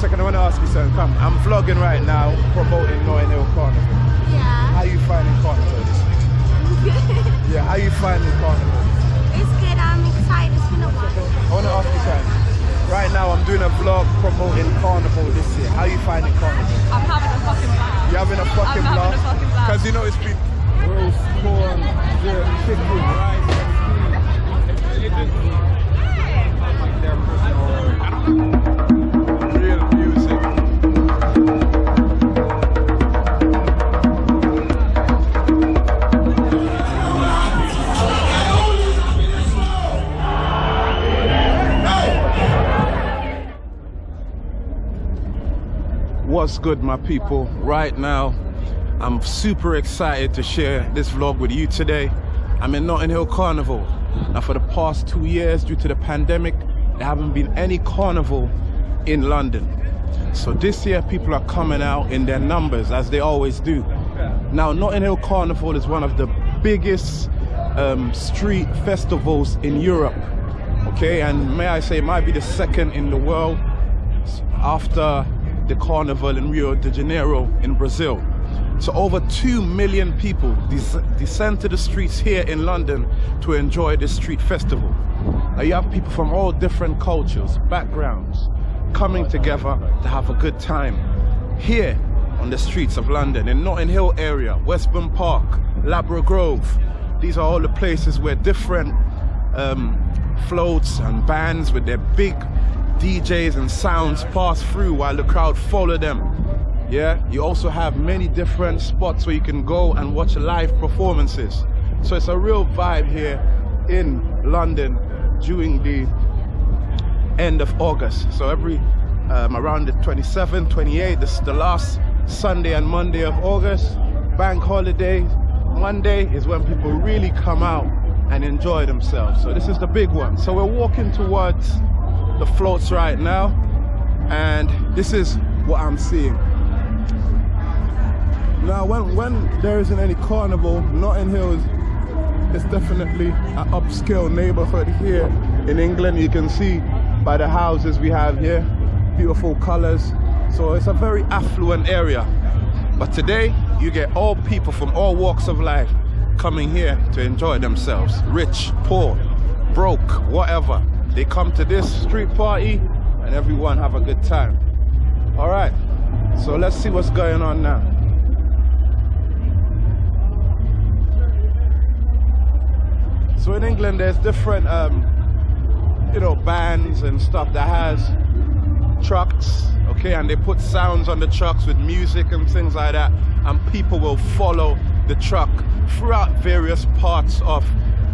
second, I want to ask you something. Come, I'm vlogging right now, promoting Notting Hill Carnival. Yeah. How are you finding Carnival this week? Yeah, how are you finding Carnival? it's good. I'm excited. It's been a while. I want to ask you something. Right now, I'm doing a vlog promoting Carnival this year. How are you finding Carnival? I'm having a fucking blast. You having a fucking I'm having blast? a fucking blast. Because you know it's been roast corn, chicken, rice, What's good, my people? Right now, I'm super excited to share this vlog with you today. I'm in Notting Hill Carnival. Now, for the past two years, due to the pandemic, there haven't been any carnival in London. So this year, people are coming out in their numbers, as they always do. Now, Notting Hill Carnival is one of the biggest um, street festivals in Europe. Okay, and may I say, it might be the second in the world after the carnival in Rio de Janeiro in Brazil. So over 2 million people des- descend to the streets here in London to enjoy this street festival. Now you have people from all different cultures, backgrounds, coming together to have a good time here on the streets of London, in Notting Hill area, Westbourne Park, Ladbroke Grove. These are all the places where different um, floats and bands with their big DJs and sounds pass through while the crowd follow them. Yeah, you also have many different spots where you can go and watch live performances. So it's a real vibe here in London during the end of August. So every um, around the 27th, 28th, this is the last Sunday and Monday of August. Bank holiday. Monday is when people really come out and enjoy themselves. So this is the big one. So we're walking towards the floats right now, and this is what I'm seeing. Now, when when there isn't any carnival, Notting Hill is it's definitely an upscale neighborhood here in England. You can see by the houses we have here, beautiful colors. So it's a very affluent area. But today, you get all people from all walks of life coming here to enjoy themselves. Rich, poor, broke, whatever. They come to this street party and everyone have a good time. All right, so let's see what's going on now. So in England, there's different, um, you know, bands and stuff that has trucks, okay, and they put sounds on the trucks with music and things like that, and people will follow the truck throughout various parts of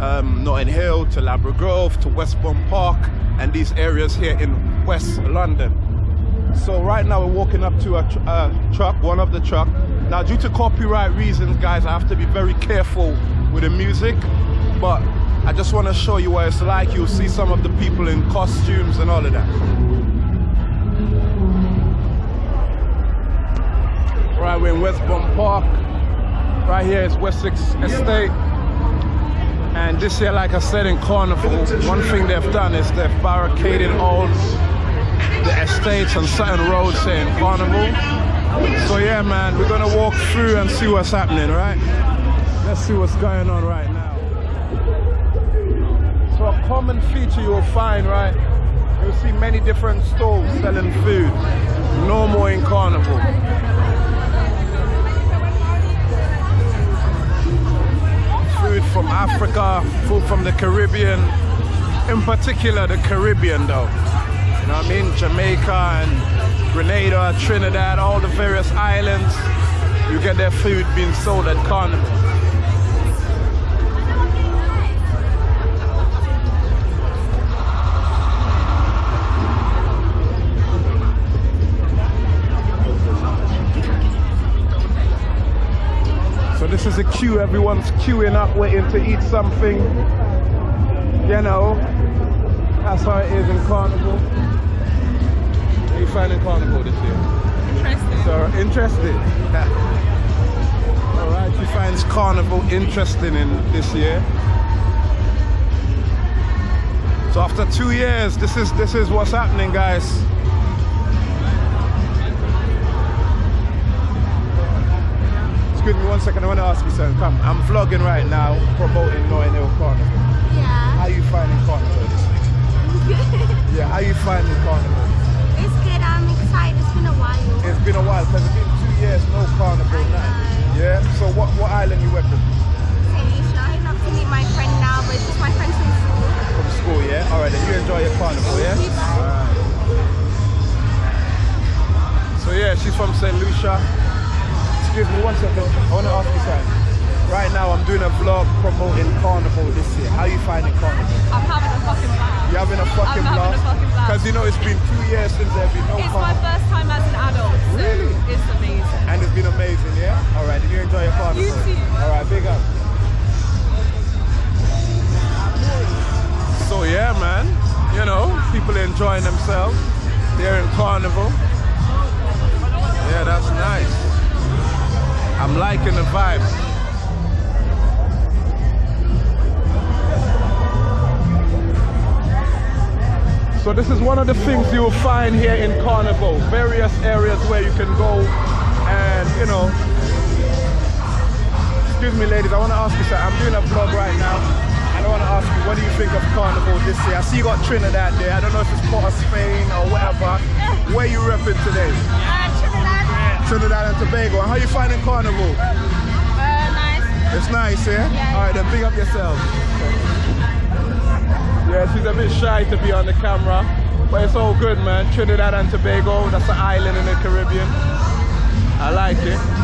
um, Notting Hill to Ladbroke Grove to Westbourne Park and these areas here in West London. So right now we're walking up to a tr- uh, truck, one of the truck. Now due to copyright reasons, guys, I have to be very careful with the music, but I just want to show you what it's like. You'll see some of the people in costumes and all of that. Right, we're in Westbourne Park. Right here is Wessex Estate. And this year, like I said, in Carnival, one thing they've done is they've barricaded all the estates and certain roads here in Carnival. So yeah, man, we're gonna walk through and see what's happening, right? Let's see what's going on right now. So a common feature you'll find, right? You'll see many different stalls selling food. No more in Carnival. Food from Africa, food from the Caribbean, in particular the Caribbean though. You know what I mean? Jamaica and Grenada, Trinidad, all the various islands. You get their food being sold at Carnival. This is a queue, everyone's queuing up, waiting to eat something. You know, that's how it is in Carnival. How you finding Carnival this year? Interesting. So interested. All right, she finds Carnival interesting in this year. So after two years, this is this is what's happening, guys. Me one second. I want to ask you something. Come, I'm vlogging right now, promoting Notting Hill Carnival. I'm liking the vibe. So this is one of the things you will find here in Carnival. Various areas where you can go and, you know, excuse me ladies, I want to ask you something. I'm doing a vlog right now and I want to ask you, what do you think of Carnival this year? I see you got Trinidad there. I don't know if it's part of Spain or whatever. Where you repping today? Uh, Trinidad. And Tobago. And how you finding Carnival? Uh, nice. It's nice, yeah? Yeah. All right, then big up yourself. Yeah, she's a bit shy to be on the camera, but it's all good, man. Trinidad and Tobago, that's an island in the Caribbean. I like it.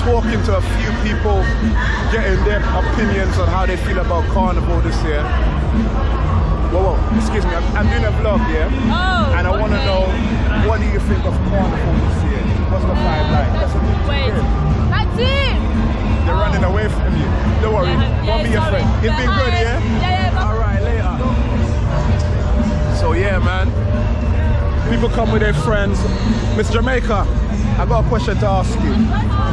Talking to a few people, getting their opinions on how they feel about Carnival this year. Whoa, whoa, excuse me, I'm, I'm doing a vlog, yeah? Oh, And I want to know, what do you think of Carnival this year? What's the vibe like? That's a big Wait. That's it. They're oh. running away from you. Don't worry, Yeah, won't be your friend. It's been good, yeah? Yeah, yeah. All right, later. So yeah, man. People come with their friends. Miss Jamaica, I got a question to ask you.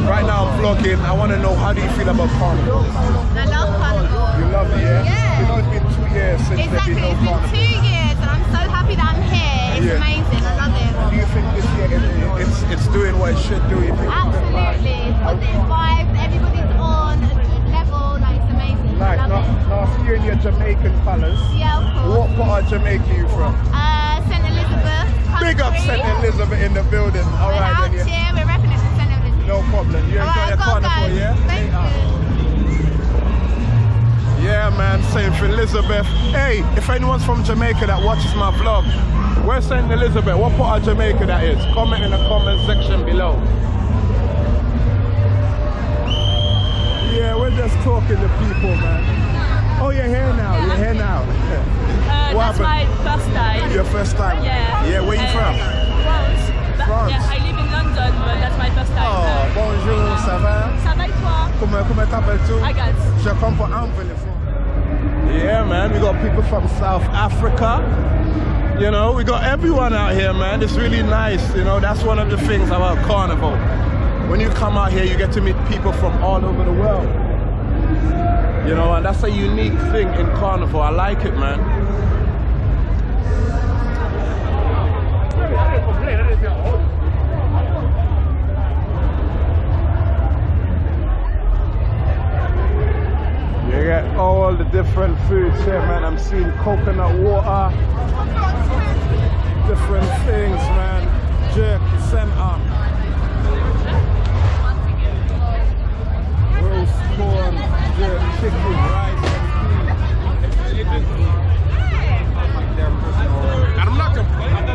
Right now I'm vlogging. I want to know how do you feel about Carnival? I love Carnival. You love it, yeah? Yeah. You know it's been two years since Exactly. It's been no been Carnival. two years, and I'm so happy that I'm here. It's Yeah. amazing. I love it. Do you think this year it, it's it's doing what it should do? You think it's? Absolutely. Positive vibes. Everybody's on a good level. Like it's amazing. I love Now, it. see you in your Jamaican colours. Yeah, of course. What part of Jamaica are you from? Uh, St. Big up. St. Elizabeth in the building. All We're right out then, yeah. here. We're repping it for St. Elizabeth. No problem. You enjoy Alright, your I've got to carnival, yeah? Thank you. Uh, yeah, man, St. Elizabeth. Hey, if anyone's from Jamaica that watches my vlog, where's St. Elizabeth? What part of Jamaica that is? Comment in the comment section below. Yeah, we're just talking to people, man. Oh, you're here now. You're here now. Uh, What that's my happened? first time. Your first time? Yeah. Yeah, where you Uh, from? France. France. Yeah, I live in London, but that's my first time. Oh, Uh, bonjour, ça va? Ça va et toi? Comment, comment t'appelles-tu? Agathe. Je comprends un peu. Yeah, man, we got people from South Africa. You know, we got everyone out here, man. It's really nice. You know, that's one of the things about Carnival. When you come out here, you get to meet people from all over the world. You know, and that's a unique thing in Carnival. I like it, man. You get all the different foods here, man. I'm seeing coconut water, different things, man. Jerk, center, I'm not complaining.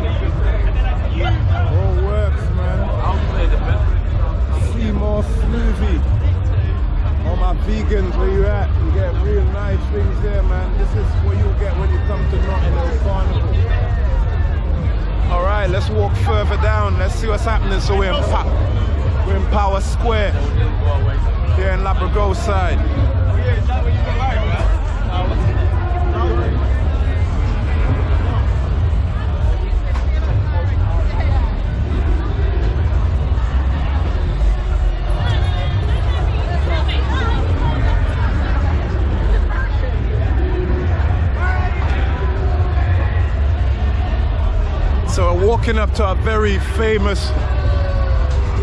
All works, man. Seymour All my vegans, where you at? You get real nice things there, man. This is what you get when you come to Nottingham All right, let's walk further down. Let's see what's happening. So we're in, we're in Powis Square. Here in Labrador side. Walking up to a very famous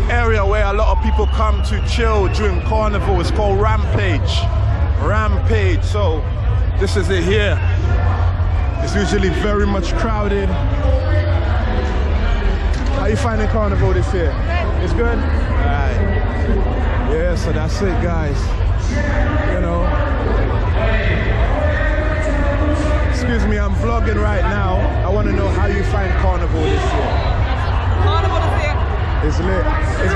area where a lot of people come to chill during carnival. It's called Rampage. Rampage. So this is it here. It's usually very much crowded. How you finding carnival this year? It's good? Alright. Yeah, so that's it guys. You know. Excuse me, I'm vlogging right now. I want to know how you find carnival this year. Carnival is here. It's lit. It's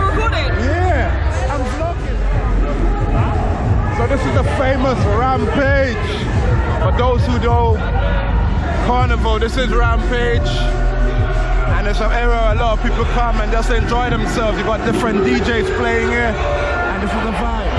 famous Rampage. For those who know Carnival, this is Rampage. And it's an area a lot of people come and just enjoy themselves. You've got different DJs playing here. And this is the vibe.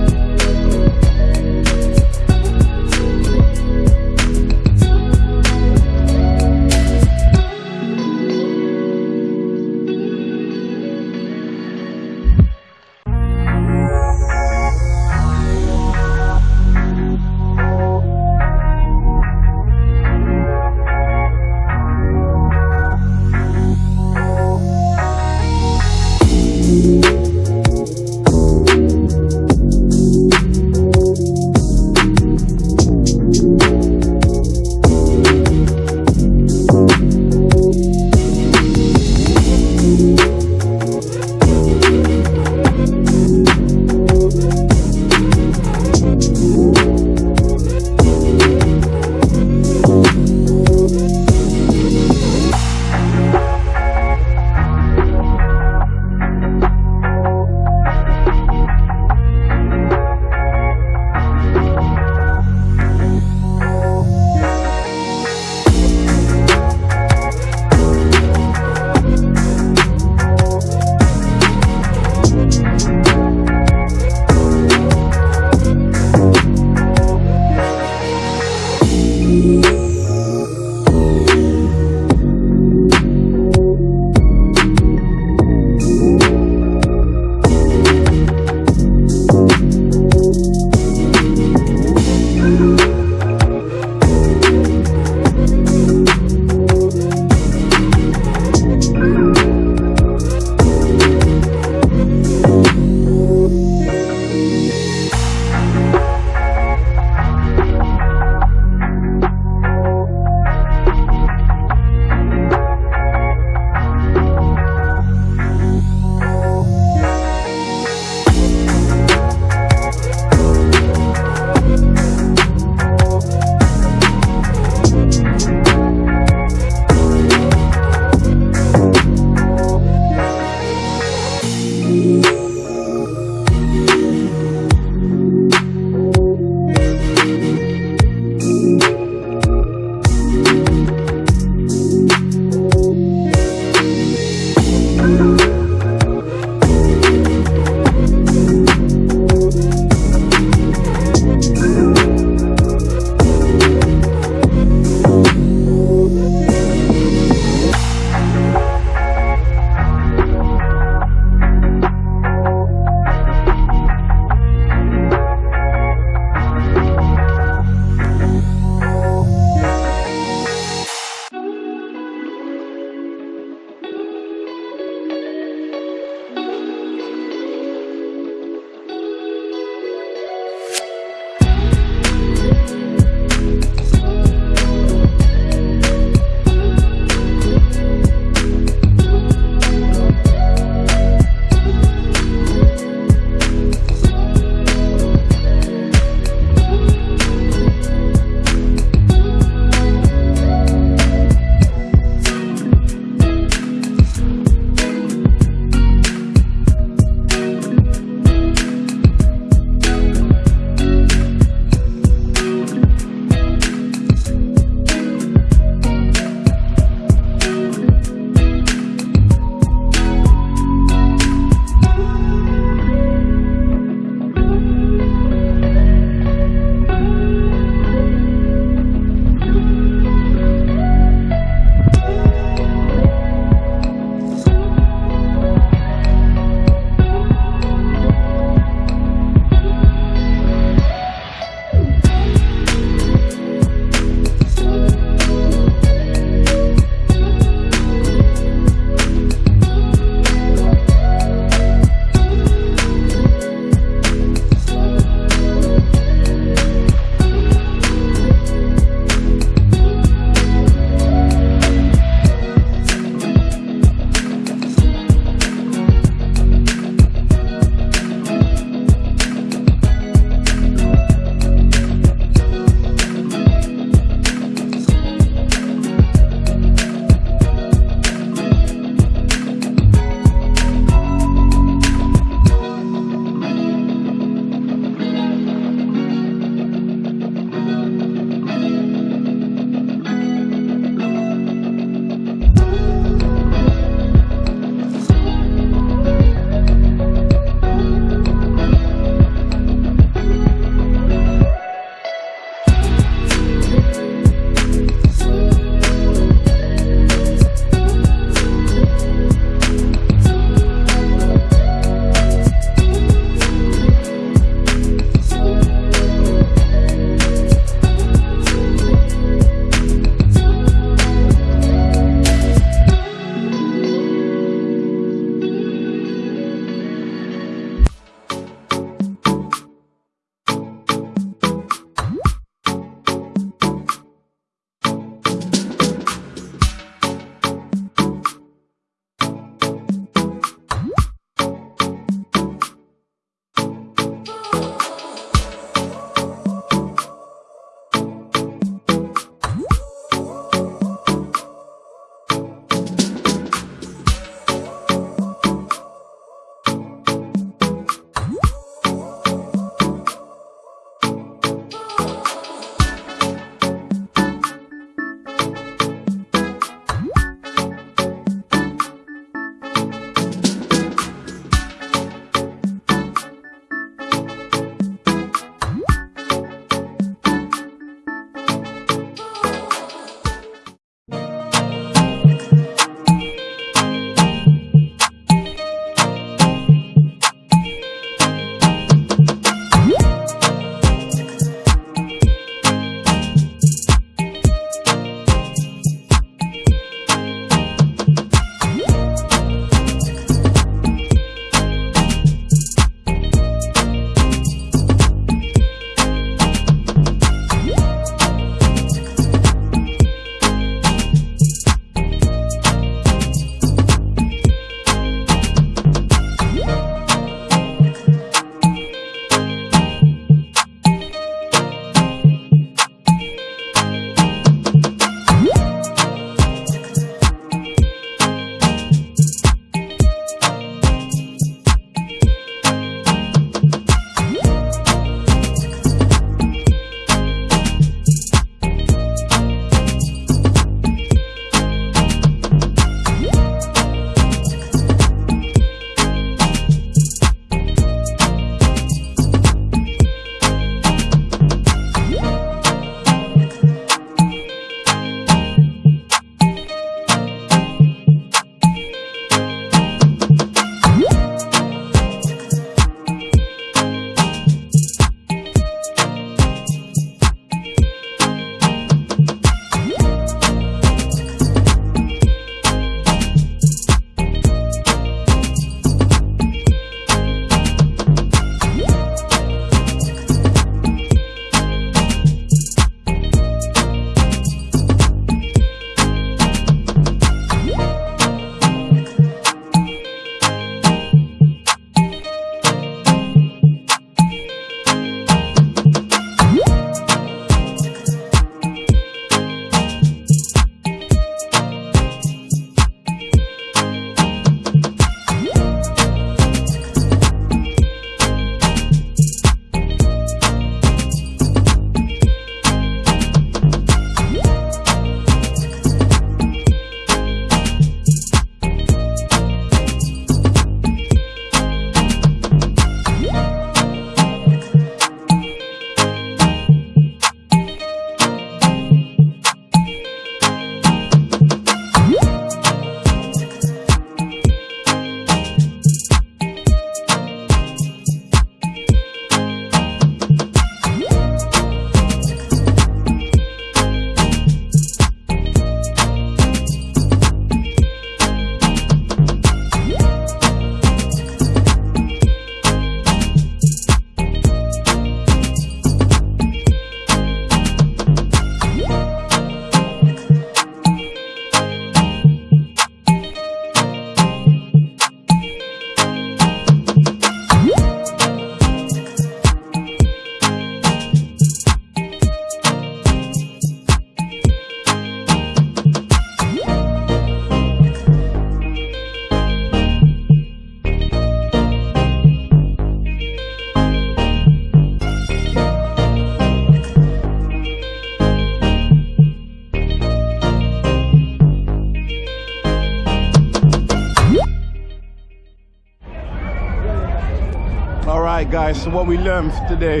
Right guys, so what we learned today,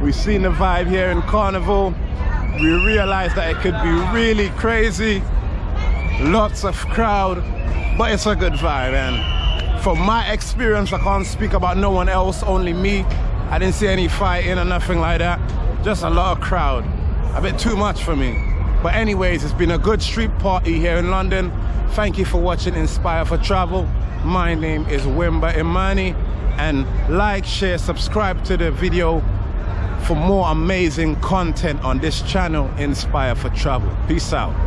we've seen the vibe here in Carnival. We realized that it could be really crazy, lots of crowd, but it's a good vibe and from my experience, I can't speak about no one else, only me. I didn't see any fighting or nothing like that. Just a lot of crowd. A bit too much for me. But anyways, it's been a good street party here in London. Thank you for watching Inspire for Travel. My name is Wimba Imani and like, share, subscribe to the video for more amazing content on this channel, Inspire for Travel. Peace out.